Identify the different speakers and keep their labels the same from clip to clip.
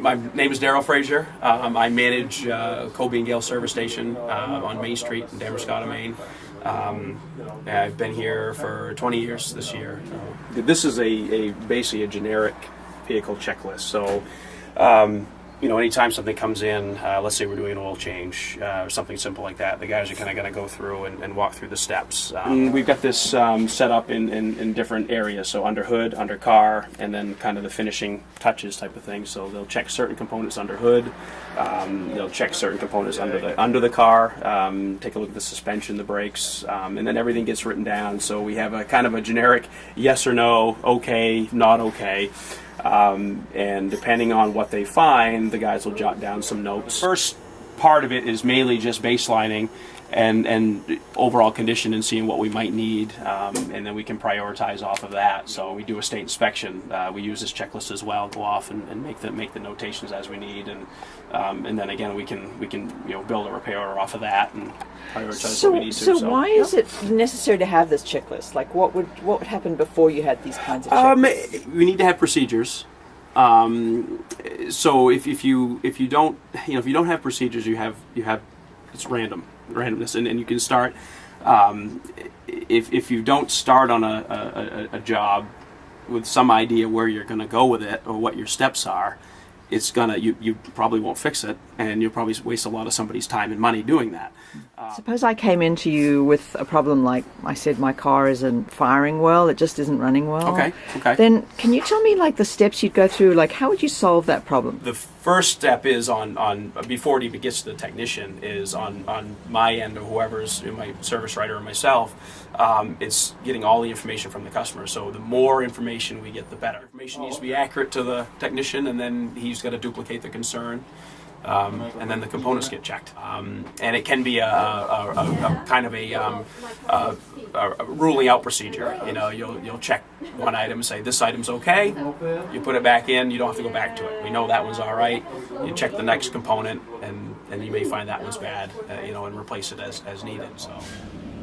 Speaker 1: my name is Daryl Frazier. Um, I manage uh, Colby and Gale Service Station uh, on Main Street in Damariscotta, Maine. Um, I've been here for 20 years this year. This is a, a basically a generic vehicle checklist. So, um, you know, anytime something comes in, uh, let's say we're doing an oil change uh, or something simple like that, the guys are kind of going to go through and, and, walk through the steps. Um, we've got this um, set up in, in, in, different areas, so under hood, under car, and then kind of the finishing touches type of thing. So they'll check certain components under hood, um, they'll check certain components under the under the car, um, take a look at the suspension, the brakes, um, and then everything gets written down. So we have a kind of a generic yes or no, okay, not okay. Um, and depending on what they find, the guys will jot down some notes. First part of it is mainly just baselining and and overall condition and seeing what we might need, um, and then we can prioritize off of that. So we do a state inspection. Uh, we use this checklist as well. Go off and, and make the make the notations as we need, and um, and then again we can we can you know build a repair order off of that and prioritize
Speaker 2: so,
Speaker 1: what we need to.
Speaker 2: So, so why is it necessary to have this checklist? Like what would what would happen before you had these kinds of checklists?
Speaker 1: Um, we need to have procedures. Um, so if, if you if you don't you know if you don't have procedures, you have you have it's random randomness, and, and you can start. Um, if, if you don't start on a, a, a job with some idea where you're going to go with it or what your steps are, it's gonna you, you probably won't fix it and you'll probably waste a lot of somebody's time and money doing that.
Speaker 2: Uh, suppose i came into you with a problem like i said my car isn't firing well it just isn't running well.
Speaker 1: Okay okay.
Speaker 2: Then can you tell me like the steps you'd go through? Like how would you solve that problem?
Speaker 1: The first step is on on before it even gets to the technician is on on my end or whoever's my service writer or myself um, it's getting all the information from the customer. So the more information we get the better. Information needs to be accurate to the technician and then he's he's got to duplicate the concern. Um, and then the components get checked. Um, and it can be a, a, a, a kind of a, um, ruling out procedure. You know, you'll, you'll check one item and say, this item's okay. You put it back in, you don't have to go back to it. We know that one's all right. You check the next component, and, and you may find that one's bad, uh, you know, and replace it as, as needed. So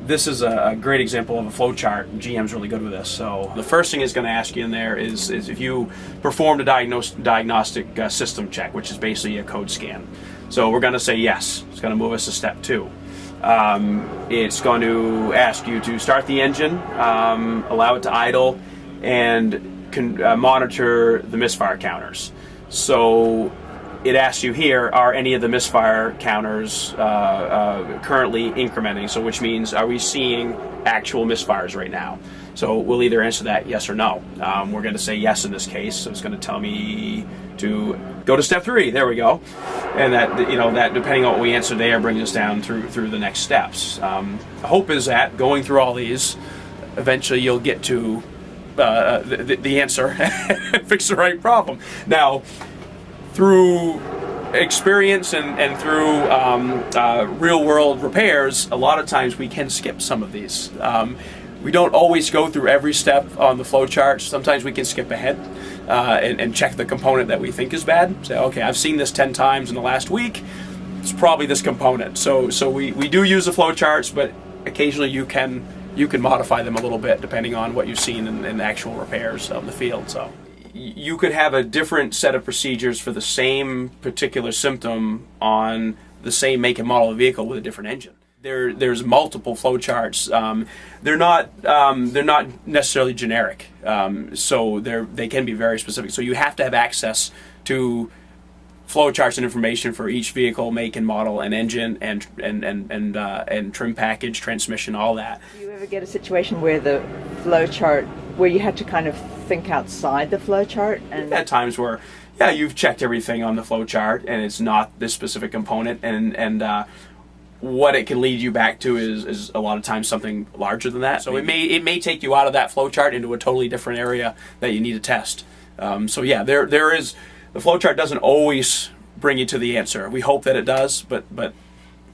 Speaker 1: this is a great example of a flow chart. GM's really good with this. So the first thing it's going to ask you in there is, is if you performed a diagnostic uh, system check, which is basically a code scan. So we're going to say yes. It's going to move us to step two. Um, it's going to ask you to start the engine, um, allow it to idle, and can, uh, monitor the misfire counters. So it asks you here, are any of the misfire counters uh, uh, currently incrementing? So which means, are we seeing actual misfires right now? So we'll either answer that yes or no. Um, we're going to say yes in this case. So it's going to tell me to go to step three. There we go. And that you know that depending on what we answer there brings us down through through the next steps. Um, hope is that going through all these, eventually you'll get to uh, the, the answer fix the right problem. Now through experience and, and through um, uh, real world repairs, a lot of times we can skip some of these. Um, we don't always go through every step on the flow chart. Sometimes we can skip ahead uh, and, and, check the component that we think is bad. Say, okay, I've seen this 10 times in the last week. It's probably this component. So, so we, we do use the flow charts, but occasionally you can you can modify them a little bit depending on what you've seen in, in actual repairs on the field. So you could have a different set of procedures for the same particular symptom on the same make and model of vehicle with a different engine. There, there's multiple flowcharts. Um, they're not, um, they're not necessarily generic. Um, so they're, they can be very specific. So you have to have access to flowcharts and information for each vehicle, make and model, and engine, and and and and, uh, and trim package, transmission, all that.
Speaker 2: Do you ever get a situation where the flowchart, where you had to kind of think outside the flowchart?
Speaker 1: And at times where, yeah, you've checked everything on the flowchart, and it's not this specific component, and and uh, what it can lead you back to is, is a lot of times something larger than that. So it may it may take you out of that flowchart into a totally different area that you need to test. Um, so yeah, there there is the flowchart doesn't always bring you to the answer. We hope that it does, but but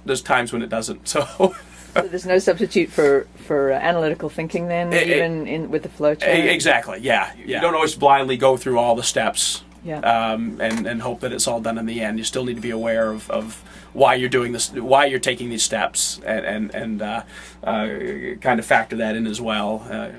Speaker 1: there's times when it doesn't. So, so
Speaker 2: there's no substitute for for uh, analytical thinking then, it, even in with the flowchart.
Speaker 1: Exactly. Yeah. yeah. You don't always blindly go through all the steps.
Speaker 2: Yeah.
Speaker 1: Um, and and hope that it's all done in the end. You still need to be aware of, of why you're doing this, why you're taking these steps, and and and uh, uh, kind of factor that in as well. Uh,